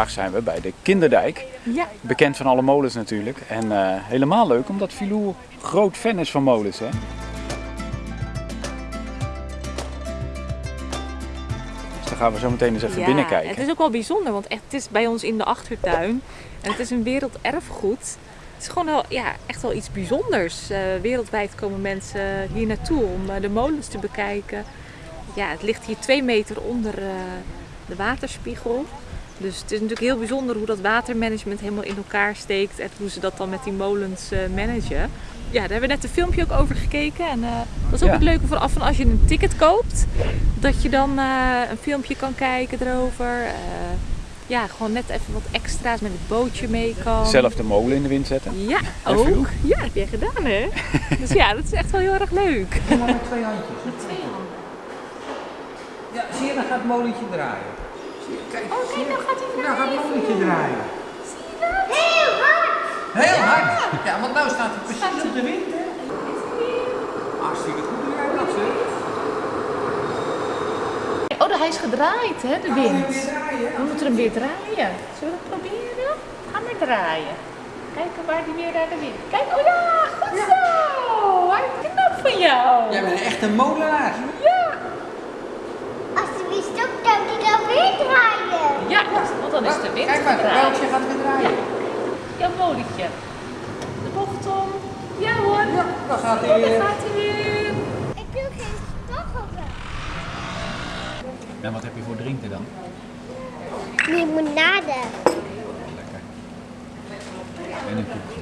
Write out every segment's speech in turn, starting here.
vandaag zijn we bij de Kinderdijk. Ja. Bekend van alle molens natuurlijk. En eh, helemaal leuk omdat Filou groot fan is van molens. Hè? Dus dan gaan we zo meteen eens even Ja, binnenkijken. Het is ook wel bijzonder, want echt, het is bij ons in de achtertuin. En het is een werelderfgoed. Het is gewoon wel, ja, echt wel iets bijzonders. Eh, wereldwijd komen mensen hier naartoe om eh, de molens te bekijken. Ja, het ligt hier twee meter onder de waterspiegel. Dus het is natuurlijk heel bijzonder hoe dat watermanagement helemaal in elkaar steekt. En hoe ze dat dan met die molens eh, managen. Ja, daar hebben we net een filmpje ook over gekeken. En eh, dat is ook Ja. het leuke vanaf van als je een ticket koopt. Dat je dan eh, een filmpje kan kijken erover. Eh, ja, gewoon net even wat extra's met het bootje mee kan. Zelf de molen in de wind zetten. Ja, En ook. Ja, heb jij gedaan hè? dus ja, dat is echt wel heel erg leuk. Doe maar met twee handjes. Met twee handen. Ja, zie je, dan gaat het molentje draaien. Zie je, kijk, Oh zie kijk, je? nou gaat hij Nou gaat het draaien. Heel hard! Heel hard. Ja, want nou staat hij precies op de wind, hè? Hartstikke goed doe jij dat, zeg. Oh, hij is gedraaid hè, de wind. weer draaien? We moeten hem weer draaien. Zullen we het proberen? Ga maar draaien. Kijken waar hij weer naar de wind. Kijk, oh ja, goed zo. Hij knap van jou. Jij bent echt een molenaar. Ja. Als hij weer stopt, dan hij dan weer draaien. Ja, want dan is de wind Kijk maar, het beltje gaat weer draaien. Jouw molentje. De bocht om. Ja hoor. Ja, dan gaat Oh, hij daar weer. gaat hij weer. Ik wil geen stoffelen. En wat heb je voor drinken dan? Limonade. Lekker. En een koekje.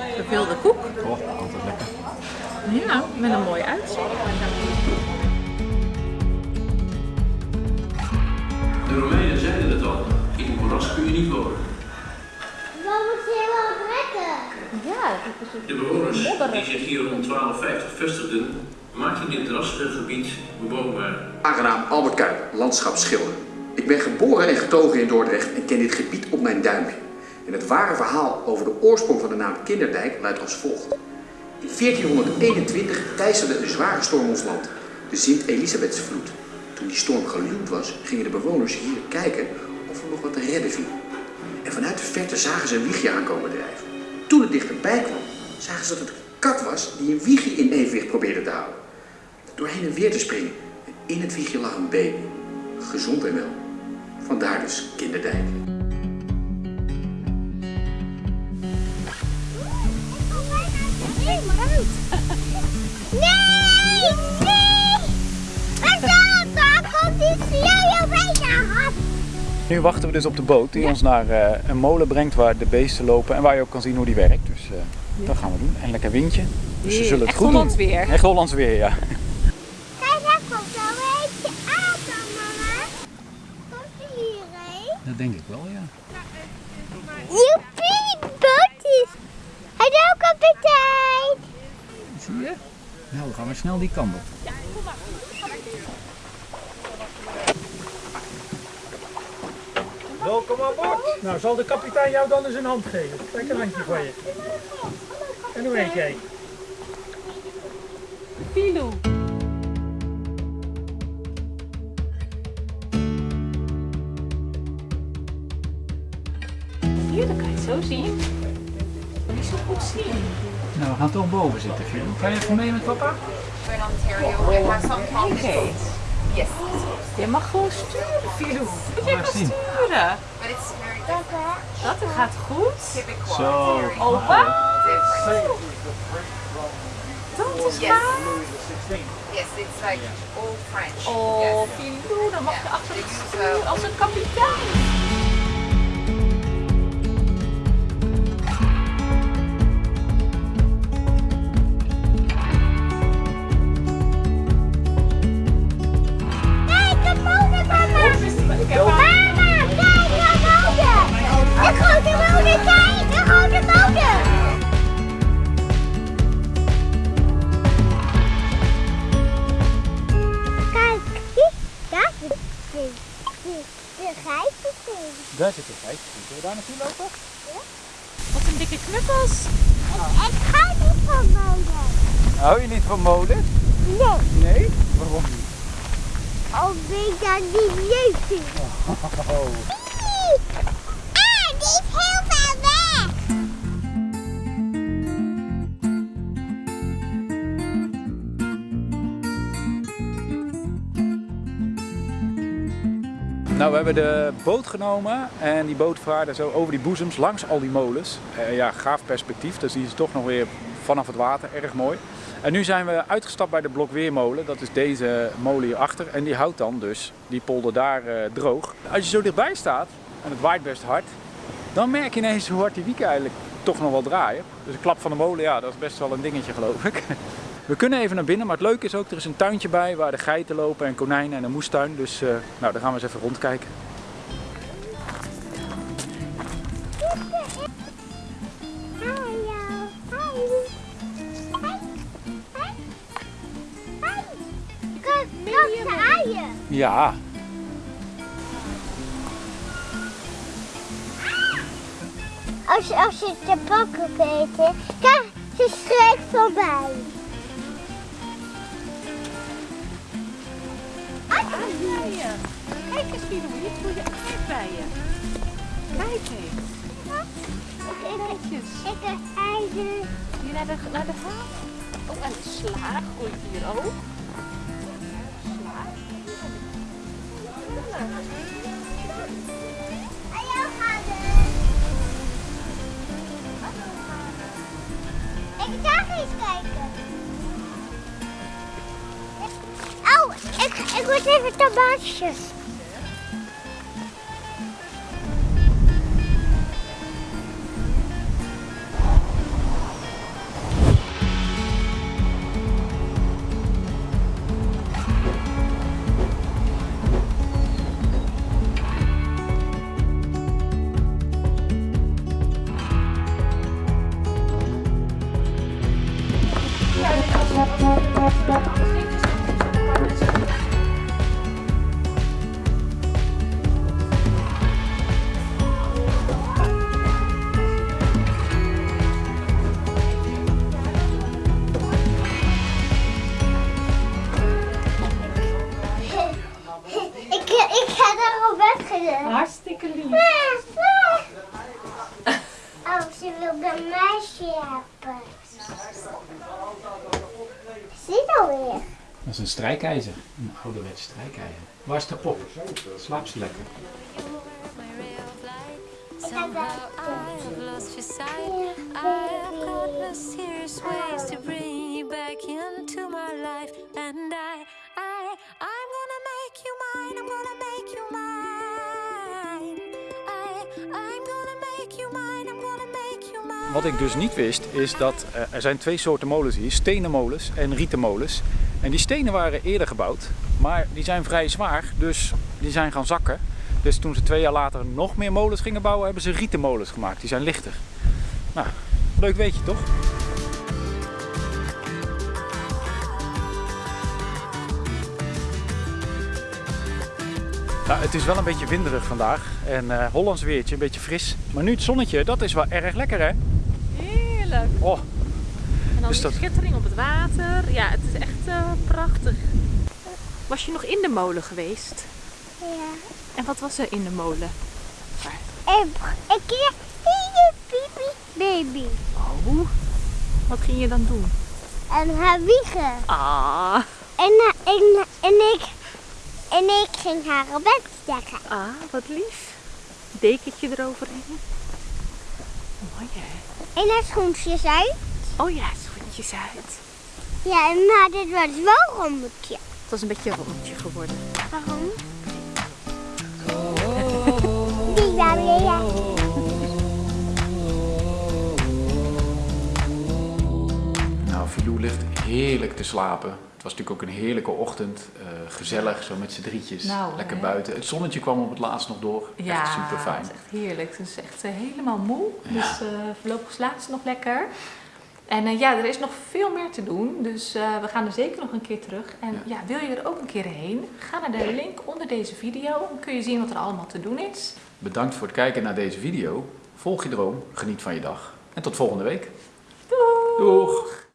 Gevulde koek. Oh, altijd lekker. Ja, met een mooi uitzicht. De Romeinen zeiden het al, in een moeras kun je niet wonen. Wat moet je wel trekken? Ja, dat is De bewoners die zich hier rond 1250 vestigden, maakten dit drassige gebied bewoonbaar. Aangenaam Albert Kuip, landschapsschilder. Ik ben geboren en getogen in Dordrecht en ken dit gebied op mijn duimpje. En het ware verhaal over de oorsprong van de naam Kinderdijk luidt als volgt. In 1421 teisterde een zware storm ons land, de Sint-Elisabethsvloed. Toen die storm geluwd was, gingen de bewoners hier kijken of er nog wat te redden viel. En vanuit de verte zagen ze een wiegje aankomen drijven. Toen het dichterbij kwam, zagen ze dat het een kat was die een wiegje in evenwicht probeerde te houden. Door heen en weer te springen. En in het wiegje lag een baby. Gezond en wel. Vandaar dus kinderdijk. Nu wachten we dus op de boot die ons naar eh, een molen brengt waar de beesten lopen en waar je ook kan zien hoe die werkt. Dus eh, dat gaan we doen. En lekker windje. Dus ze zullen het Echt goed Hollands doen. weer. Echt Hollands weer, ja. Kijk, daar komt al een beetje aan, dan, mama. Komt hij hierheen? Dat denk ik wel, ja. Joepie, bootjes. Hallo, kapitein. Zie je? Nou, dan gaan we snel die kant op. Welkom aan boord. Nou, zal de kapitein jou dan eens een hand geven? Kijk een handje van je. En hoe heet jij? Filou. Hier, dan kan je het zo zien. Niet zo goed zien. Nou, we gaan toch boven zitten, Phil. Ga je even mee met papa? We're in Ontario. We have some. Yes, Je mag gewoon sturen, Filou. Je zien. sturen. but it's very different. Dat gaat goed. Zo. Oh, different. Dat is Yes. gaaf. Yes, it's like all French. Oh. Filou, dan mag je Ja, achter het stuur wel- als een kapitein. Dikke knuffels. Ik ga niet van motor. Hou je niet van molen? Nee. Nee? Waarom niet? Of ik dat niet leuk vind. Pipi! Ah, die Nou, we hebben de boot genomen en die boot vaarde zo over die boezems langs al die molens. Eh, ja, gaaf perspectief, dus die is toch nog weer vanaf het water, erg mooi. En nu zijn we uitgestapt bij de Blokweermolen, dat is deze molen hierachter. En die houdt dan dus die polder daar eh, droog. Als je zo dichtbij staat, en het waait best hard, dan merk je ineens hoe hard die wieken eigenlijk toch nog wel draaien. Dus een klap van de molen, ja, dat is best wel een dingetje geloof ik. We kunnen even naar binnen, maar het leuke is ook, er is een tuintje bij waar de geiten lopen en konijnen en een moestuin. Dus eh, nou, daar gaan we eens even rondkijken. Ja, Als, als je te pakken weet, kijk, ze schrikt voorbij. Kijk eens, hier voel je aardbeien. Kijk eens. Kijkjes. Ik heb eigen. Hier naar de, naar de haven. Oh, en sla groeit hier ook. Sla. Hadden. Ik ga eens kijken. Oh, ik, ik moet even tomaatjes. Ik, Dat is een strijkijzer. Een ouderwets strijkijzer. Waar is de pop? Slaap ze lekker. I'm gonna make you mine. Wat ik dus niet wist is dat eh, er zijn twee soorten molens hier, stenen molens en rieten molens. En die stenen waren eerder gebouwd, maar die zijn vrij zwaar, dus die zijn gaan zakken. Dus toen ze twee jaar later nog meer molens gingen bouwen, hebben ze rieten molens gemaakt. Die zijn lichter. Nou, leuk weet je toch? Nou, het is wel een beetje winderig vandaag en eh Hollands weertje, een beetje fris. Maar nu het zonnetje, dat is wel erg lekker hè? Heerlijk. Oh, En dan die dat- schittering op het water. Ja, het is echt eh, prachtig. Was je nog in de molen geweest? Ja. En wat was er in de molen? En een keer hier, pipi, baby. Oh, wat ging je dan doen? En haar wiegen. Ah, En, eh, en, en, ik, en ik ging haar op bed leggen. ah wat lief. Dekentje eroverheen. Mooi hè? En haar schoentjes uit. Oh ja, schoentjes uit. Ja, maar dit was wel een rommetje. Het was een beetje een rondje geworden. Waarom? Die waren ja. Nou, Filou ligt heerlijk te slapen. Het was natuurlijk ook een heerlijke ochtend. eh, gezellig, zo met z'n drietjes. Nou, Lekker hè? buiten. Het zonnetje kwam op het laatst nog door. echt super fijn. het is echt heerlijk. Het is echt eh, helemaal moe. Ja. Dus eh, voorlopig slaapt ze nog lekker. En ja, er is nog veel meer te doen. Dus we gaan er zeker nog een keer terug. En ja. wil je er ook een keer heen? Ga naar de link onder deze video. Dan kun je zien wat er allemaal te doen is. Bedankt voor het kijken naar deze video. Volg je droom, geniet van je dag. En tot volgende week. Doeg!